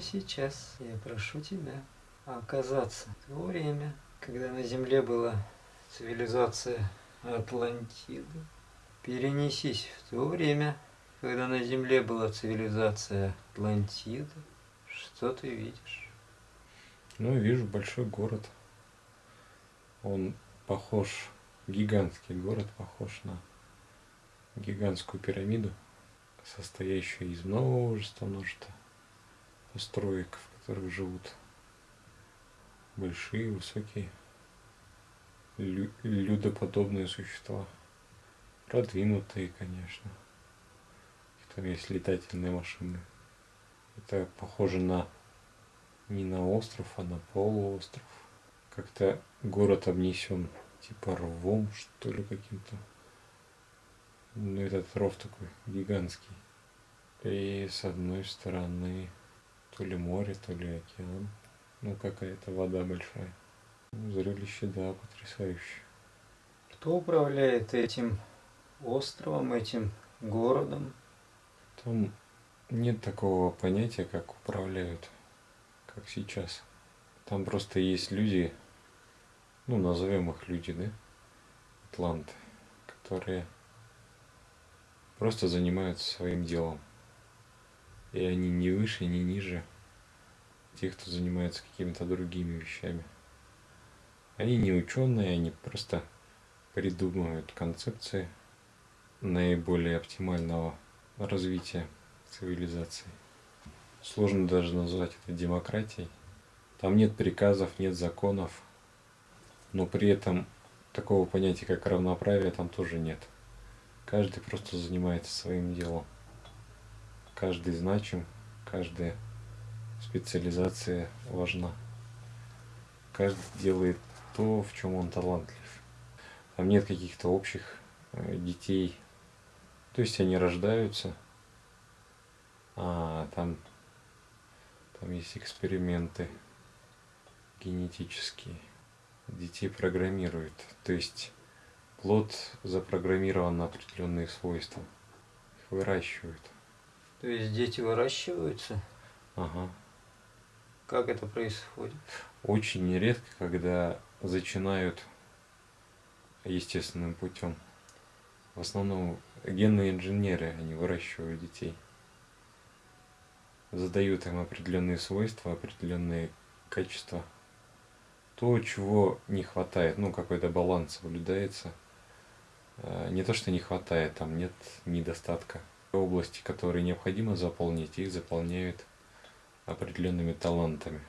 Сейчас я прошу тебя оказаться в то время, когда на Земле была цивилизация Атлантиды. Перенесись в то время, когда на Земле была цивилизация Атлантиды. Что ты видишь? Ну, вижу большой город. Он похож, гигантский город похож на гигантскую пирамиду, состоящую из множества, построек, в которых живут большие, высокие, лю людоподобные существа. Продвинутые, конечно. Там есть летательные машины. Это похоже на не на остров, а на полуостров. Как-то город обнесен типа рвом, что ли, каким-то. Ну, этот ров такой гигантский. И с одной стороны то ли море, то ли океан. Ну, какая-то вода большая. Зрелище, да, потрясающее. Кто управляет этим островом, этим городом? Там нет такого понятия, как управляют, как сейчас. Там просто есть люди, ну, назовем их люди, да, атланты, которые просто занимаются своим делом. И они не выше, не ниже тех, кто занимается какими-то другими вещами. Они не ученые, они просто придумывают концепции наиболее оптимального развития цивилизации. Сложно даже назвать это демократией. Там нет приказов, нет законов, но при этом такого понятия, как равноправие, там тоже нет. Каждый просто занимается своим делом. Каждый значим, каждая специализация важна. Каждый делает то, в чем он талантлив. Там нет каких-то общих э, детей. То есть они рождаются, а там, там есть эксперименты генетические. Детей программируют. То есть плод запрограммирован на определенные свойства. Их выращивают. То есть дети выращиваются? Ага. Как это происходит? Очень нередко, когда зачинают естественным путем. В основном генные инженеры, они выращивают детей. Задают им определенные свойства, определенные качества. То, чего не хватает, ну какой-то баланс соблюдается. Э, не то, что не хватает, там нет недостатка. Области, которые необходимо заполнить, их заполняют определенными талантами.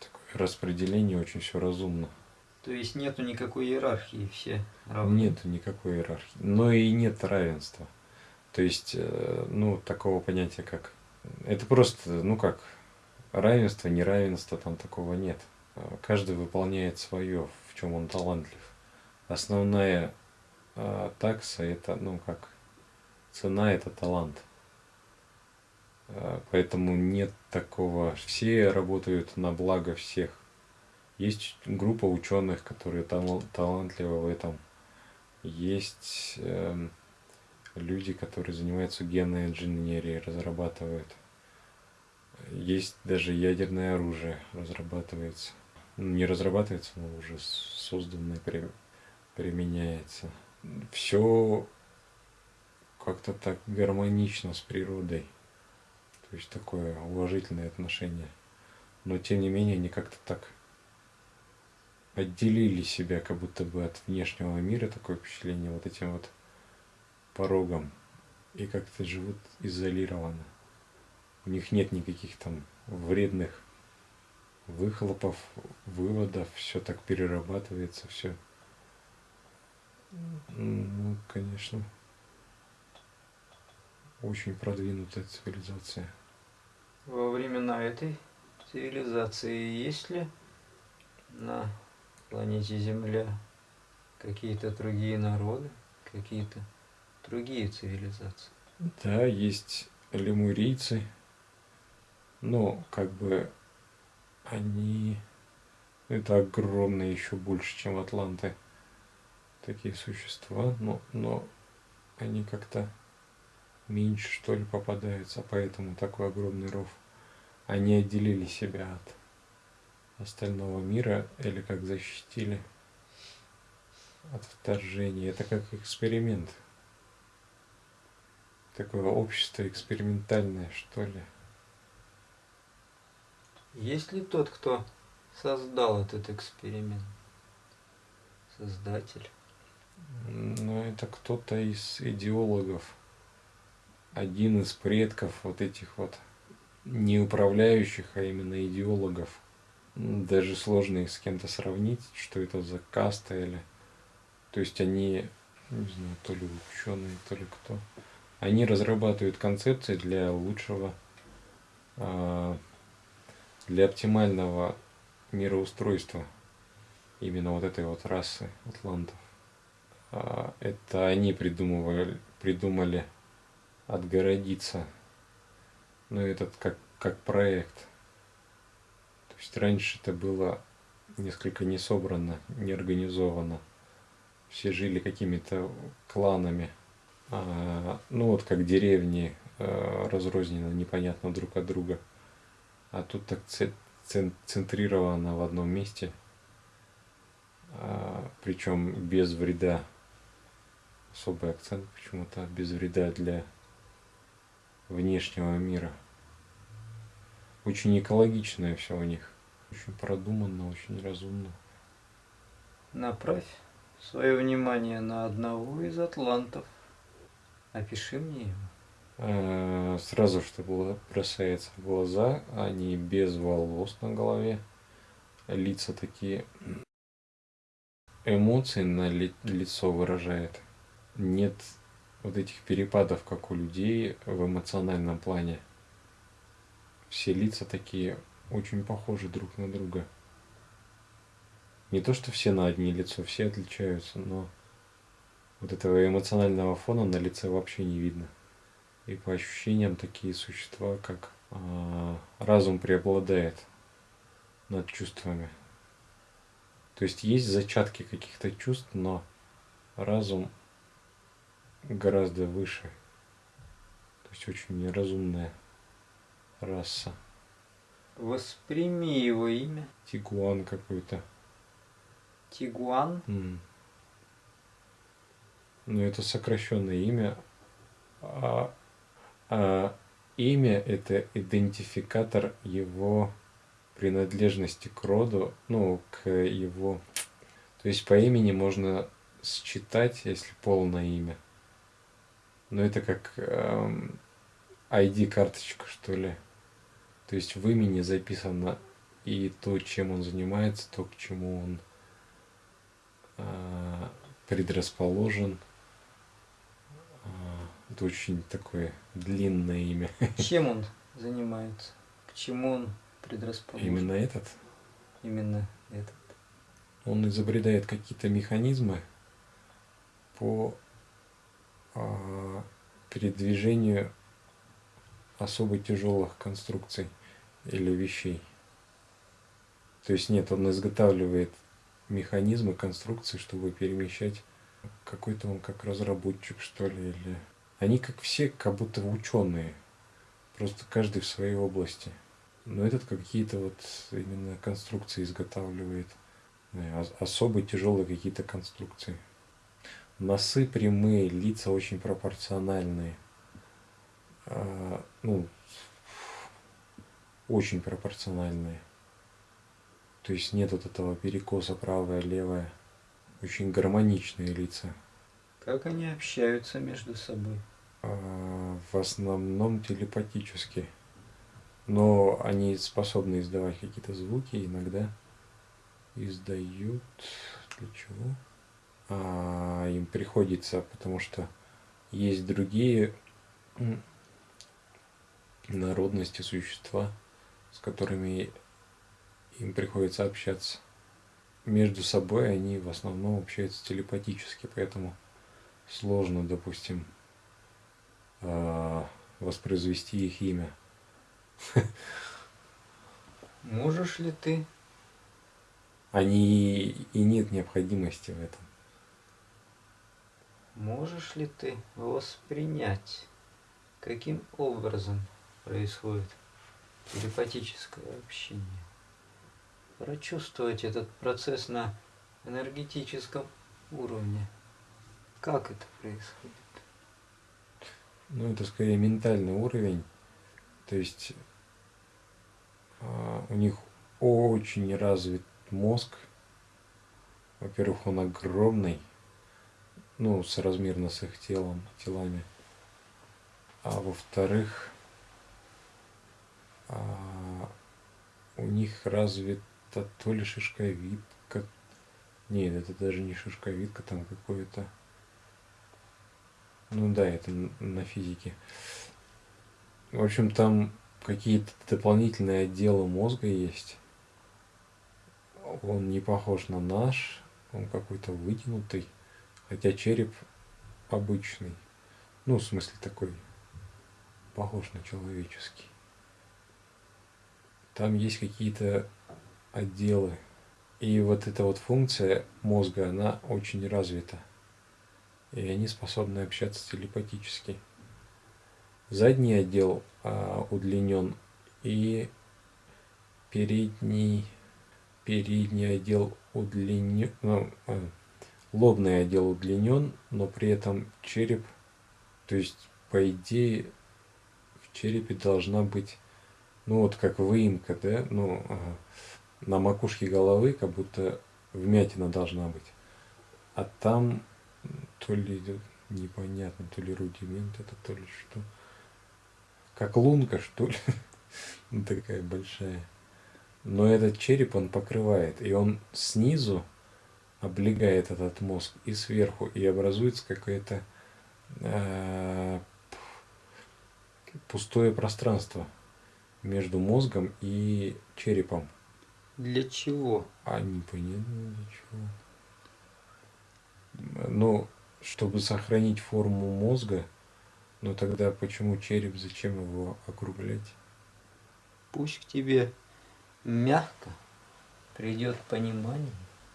Такое распределение очень все разумно. То есть нету никакой иерархии, все равны? Нету никакой иерархии, но и нет равенства. То есть, э, ну, такого понятия как... Это просто, ну как, равенство, неравенство, там такого нет. Каждый выполняет свое, в чем он талантлив. Основная э, такса это, ну как, цена это талант. Э, поэтому нет такого. Все работают на благо всех. Есть группа ученых, которые талантливы в этом. Есть э, люди, которые занимаются генной инженерией, разрабатывают. Есть даже ядерное оружие разрабатывается. Ну, не разрабатывается, но уже созданное применяется. Все как-то так гармонично с природой. То есть такое уважительное отношение. Но тем не менее они как-то так отделили себя как будто бы от внешнего мира, такое впечатление, вот этим вот порогом. И как-то живут изолированно. У них нет никаких там вредных выхлопов, выводов, все так перерабатывается, все. Ну, конечно очень продвинутая цивилизация. Во времена этой цивилизации есть ли на планете Земля какие-то другие народы, какие-то другие цивилизации? Да, есть лемурийцы, но как бы они... Это огромные еще больше, чем атланты. Такие существа, но, но они как-то меньше, что ли, попадается, поэтому такой огромный ров. они отделили себя от остального мира или как защитили от вторжения. Это как эксперимент. Такое общество экспериментальное, что ли. Есть ли тот, кто создал этот эксперимент? Создатель. Ну, это кто-то из идеологов. Один из предков вот этих вот не управляющих, а именно идеологов. Даже сложно их с кем-то сравнить, что это за каста или... То есть они, не знаю, то ли ученые, то ли кто. Они разрабатывают концепции для лучшего, а, для оптимального мироустройства именно вот этой вот расы атлантов. А, это они придумывали, придумали отгородиться. Ну, этот как, как проект. То есть раньше это было несколько не собрано, не организовано. Все жили какими-то кланами. А, ну, вот как деревни а, разрознены непонятно друг от друга. А тут так центрировано в одном месте. А, причем без вреда особый акцент почему-то без вреда для внешнего мира. Очень экологичное все у них. Очень продуманно, очень разумно. Направь свое внимание на одного из атлантов. Опиши мне его. А, сразу, что было, бросается в глаза, они без волос на голове, лица такие, эмоции на ли, лицо выражает нет вот этих перепадов, как у людей в эмоциональном плане. Все лица такие очень похожи друг на друга. Не то, что все на одни лицо, все отличаются, но вот этого эмоционального фона на лице вообще не видно. И по ощущениям такие существа, как э, разум преобладает над чувствами. То есть есть зачатки каких-то чувств, но разум гораздо выше. То есть очень неразумная раса. Восприми его имя. Тигуан какой-то. Тигуан? Mm. Ну, это сокращенное имя. А, а имя – это идентификатор его принадлежности к роду, ну, к его... То есть по имени можно считать, если полное имя, ну, это как эм, ID-карточка, что ли. То есть в имени записано и то, чем он занимается, то, к чему он э, предрасположен. Э, это очень такое длинное имя. Чем он занимается? К чему он предрасположен? Именно этот? Именно этот. Он изобретает какие-то механизмы по передвижению особо тяжелых конструкций или вещей. То есть нет, он изготавливает механизмы, конструкции, чтобы перемещать какой-то он как разработчик, что ли, или... Они как все, как будто ученые, просто каждый в своей области. Но этот какие-то вот именно конструкции изготавливает, особо тяжелые какие-то конструкции. Носы прямые, лица очень пропорциональные. А, ну, очень пропорциональные. То есть нет вот этого перекоса правое, левое. Очень гармоничные лица. Как они общаются между собой? А, в основном телепатически. Но они способны издавать какие-то звуки, иногда издают. Для чего? А, им приходится, потому что есть другие народности, существа, с которыми им приходится общаться. Между собой они в основном общаются телепатически, поэтому сложно, допустим, а, воспроизвести их имя. Можешь ли ты? Они и нет необходимости в этом. Можешь ли ты воспринять, каким образом происходит телепатическое общение. Прочувствовать этот процесс на энергетическом уровне. Как это происходит? Ну, это скорее ментальный уровень. То есть а, у них очень развит мозг. Во-первых, он огромный, ну, соразмерно с их телом, телами. А во-вторых, а, у них развита то ли шишковидка, нет, это даже не шишковидка, там какое-то, ну да, это на физике. В общем, там какие-то дополнительные отделы мозга есть. Он не похож на наш, он какой-то вытянутый, хотя череп обычный. Ну, в смысле такой, похож на человеческий. Там есть какие-то отделы. И вот эта вот функция мозга, она очень развита. И они способны общаться телепатически. Задний отдел а, удлинен и передний, передний отдел удлинен, ну, а, лобный отдел удлинен, но при этом череп, то есть по идее в черепе должна быть, ну вот как выемка, да, ну на макушке головы как будто вмятина должна быть, а там то ли непонятно, то ли рудимент это, то ли что. Как лунка, что ли, ну, такая большая. Но этот череп он покрывает, и он снизу облегает этот мозг, и сверху, и образуется какое-то э, пустое пространство между мозгом и черепом. Для чего? А непонятно для чего. Ну, чтобы сохранить форму мозга, но тогда почему череп, зачем его округлять? Пусть к тебе мягко придет понимание,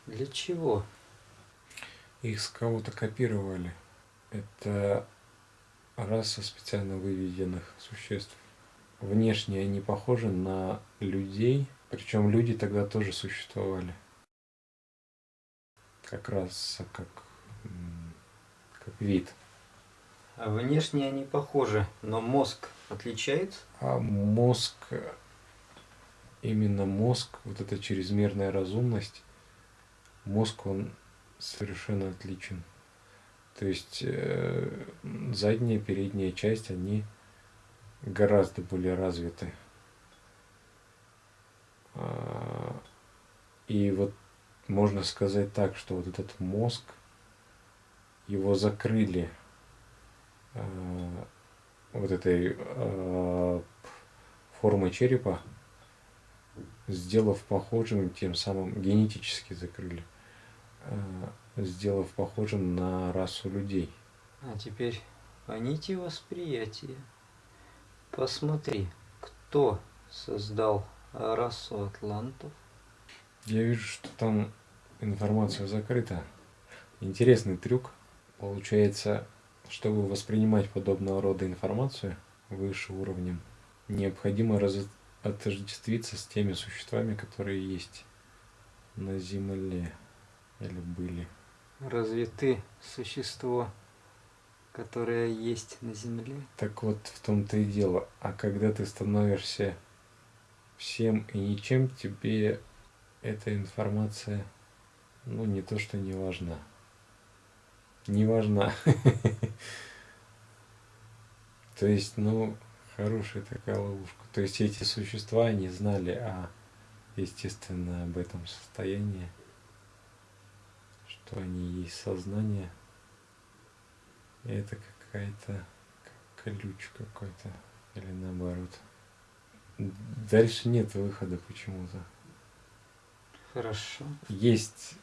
для чего. Их с кого-то копировали. Это раса специально выведенных существ. Внешне они похожи на людей, причем люди тогда тоже существовали. Как раз как, как вид. А внешне они похожи, но мозг отличается? А мозг, именно мозг, вот эта чрезмерная разумность, мозг, он совершенно отличен. То есть э, задняя, передняя часть, они гораздо более развиты. А, и вот можно сказать так, что вот этот мозг, его закрыли Э, вот этой э, формы черепа, сделав похожим, тем самым генетически закрыли, э, сделав похожим на расу людей. А теперь по нити восприятия. Посмотри, кто создал расу атлантов. Я вижу, что там информация закрыта. Интересный трюк. Получается, чтобы воспринимать подобного рода информацию выше уровнем, необходимо раз... отождествиться с теми существами, которые есть на Земле или были. Разве ты существо, которое есть на Земле? Так вот в том-то и дело. А когда ты становишься всем и ничем, тебе эта информация, ну не то что не важна не важна. То есть, ну, хорошая такая ловушка. То есть эти существа не знали о, естественно, об этом состоянии, что они есть сознание. И это какая-то ключ какой-то, или наоборот. Дальше нет выхода почему-то. Хорошо. Есть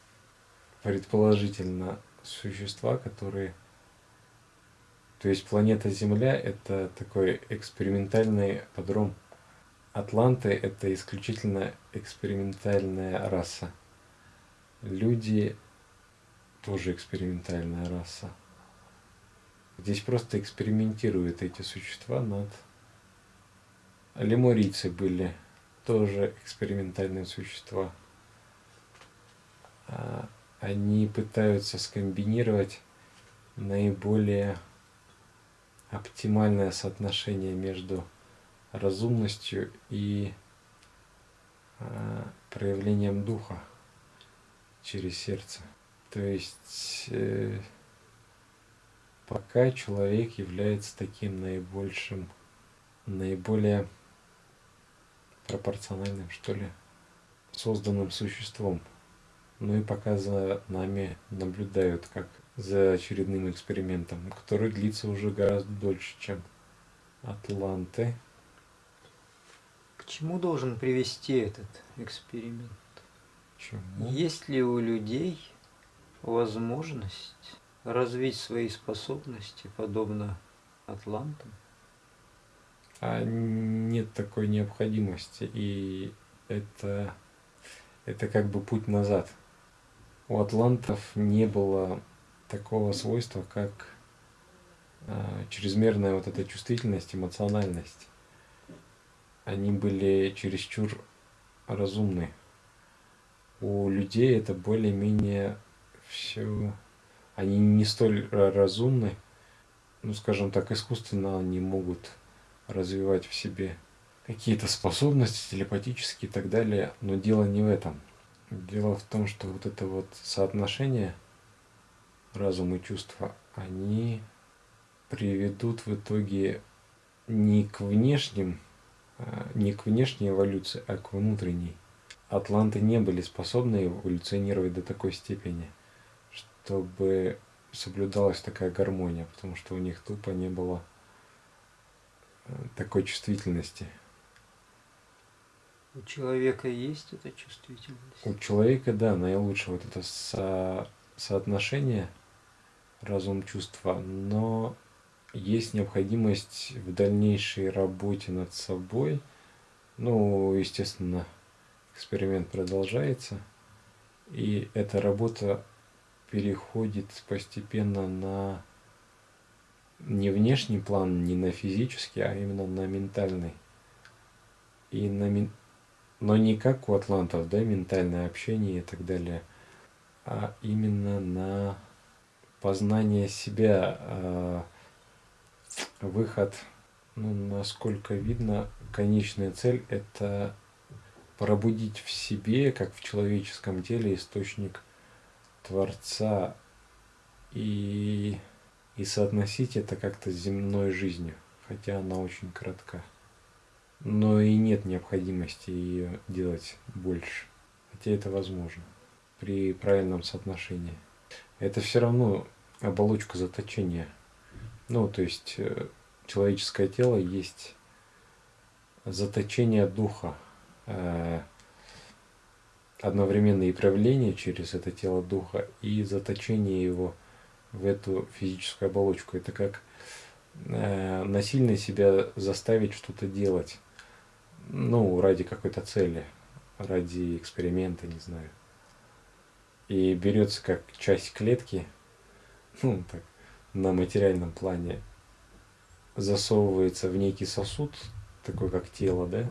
предположительно существа, которые... То есть планета Земля – это такой экспериментальный подром. Атланты – это исключительно экспериментальная раса. Люди – тоже экспериментальная раса. Здесь просто экспериментируют эти существа над лемурийцы были тоже экспериментальные существа. А, они пытаются скомбинировать наиболее оптимальное соотношение между разумностью и а, проявлением духа через сердце. То есть э, пока человек является таким наибольшим, наиболее пропорциональным, что ли, созданным существом. Ну и пока за нами наблюдают, как за очередным экспериментом, который длится уже гораздо дольше, чем Атланты. К чему должен привести этот эксперимент? Чему? Есть ли у людей возможность развить свои способности, подобно Атлантам? А нет такой необходимости, и это, это как бы путь назад. У атлантов не было такого свойства, как э, чрезмерная вот эта чувствительность, эмоциональность. Они были чересчур разумны. У людей это более-менее все... Они не столь разумны, ну, скажем так, искусственно они могут развивать в себе какие-то способности телепатические и так далее, но дело не в этом. Дело в том, что вот это вот соотношение – разум и чувства, они приведут в итоге не к внешним, а, не к внешней эволюции, а к внутренней. Атланты не были способны эволюционировать до такой степени, чтобы соблюдалась такая гармония, потому что у них тупо не было э, такой чувствительности. У человека есть эта чувствительность? У человека, да, наилучшее вот это со соотношение разум чувства, но есть необходимость в дальнейшей работе над собой. Ну, естественно, эксперимент продолжается, и эта работа переходит постепенно на не внешний план, не на физический, а именно на ментальный. И на, но не как у атлантов, да, ментальное общение и так далее – а именно на познание себя, а, выход, ну, насколько видно, конечная цель – это пробудить в себе, как в человеческом теле, источник Творца и, и соотносить это как-то с земной жизнью, хотя она очень коротка. Но и нет необходимости ее делать больше, хотя это возможно при правильном соотношении. Это все равно оболочка заточения. Ну, то есть э, человеческое тело есть заточение духа. Э, одновременно и проявление через это тело духа, и заточение его в эту физическую оболочку. Это как э, насильно себя заставить что-то делать. Ну, ради какой-то цели, ради эксперимента, не знаю и берется как часть клетки, ну, так, на материальном плане, засовывается в некий сосуд, такой как тело, да,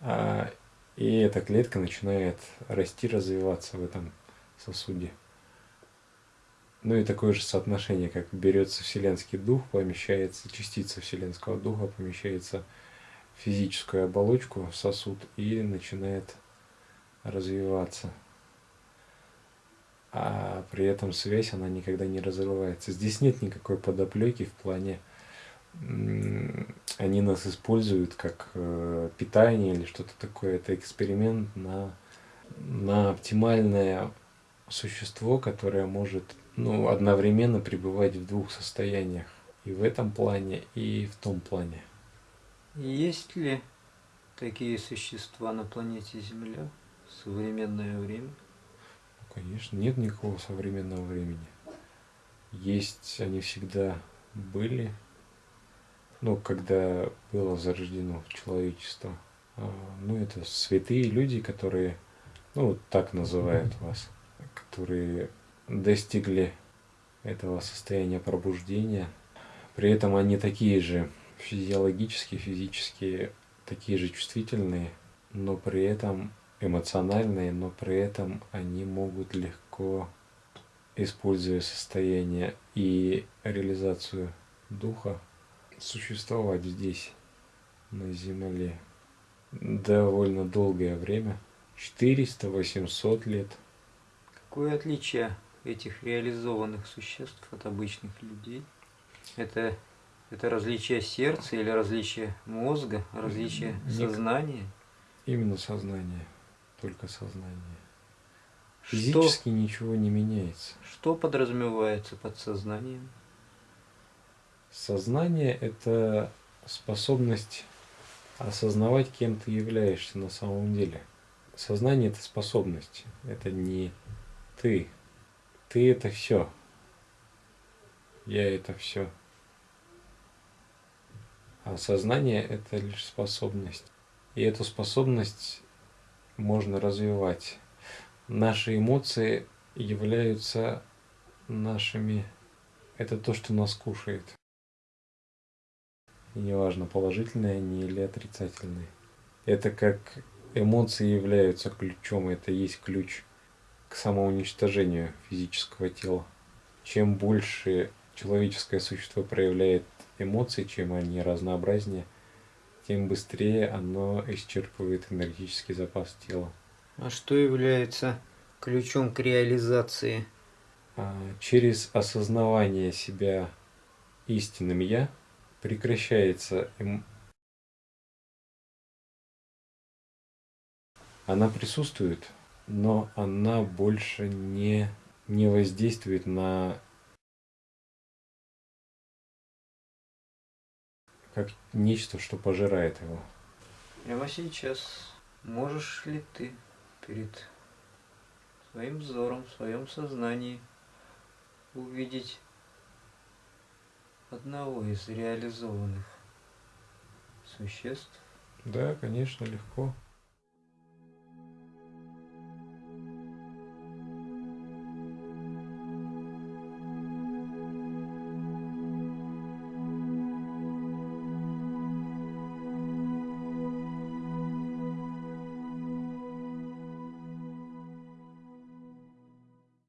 а, и эта клетка начинает расти, развиваться в этом сосуде. Ну и такое же соотношение, как берется вселенский дух, помещается, частица вселенского духа помещается в физическую оболочку, сосуд, и начинает развиваться а при этом связь, она никогда не разрывается. Здесь нет никакой подоплеки в плане, они нас используют как э, питание или что-то такое. Это эксперимент на, на оптимальное существо, которое может ну, одновременно пребывать в двух состояниях. И в этом плане, и в том плане. Есть ли такие существа на планете Земля в современное время? Конечно, нет никакого современного времени. Есть, они всегда были, ну, когда было зарождено человечество. А, ну, это святые люди, которые, ну, так называют вас, которые достигли этого состояния пробуждения. При этом они такие же физиологические, физические такие же чувствительные, но при этом эмоциональные, но при этом они могут легко, используя состояние и реализацию духа, существовать здесь, на Земле, довольно долгое время, 400-800 лет. Какое отличие этих реализованных существ от обычных людей? Это, это различие сердца или различие мозга, различие Ник- сознания? Именно сознание, только сознание. Что, Физически ничего не меняется. что подразумевается под сознанием? Сознание – это способность осознавать, кем ты являешься на самом деле. Сознание – это способность, это не ты. Ты – это все. Я – это все. А сознание – это лишь способность. И эту способность можно развивать. Наши эмоции являются нашими... Это то, что нас кушает. Неважно, положительные они или отрицательные. Это как эмоции являются ключом, это есть ключ к самоуничтожению физического тела. Чем больше человеческое существо проявляет эмоций, чем они разнообразнее, тем быстрее оно исчерпывает энергетический запас тела. А что является ключом к реализации? А Через осознавание себя истинным «я» прекращается эм- Она присутствует, но она больше не, не воздействует на как нечто, что пожирает его. Прямо сейчас можешь ли ты перед своим взором, в своем сознании увидеть одного из реализованных существ, Да, конечно, легко.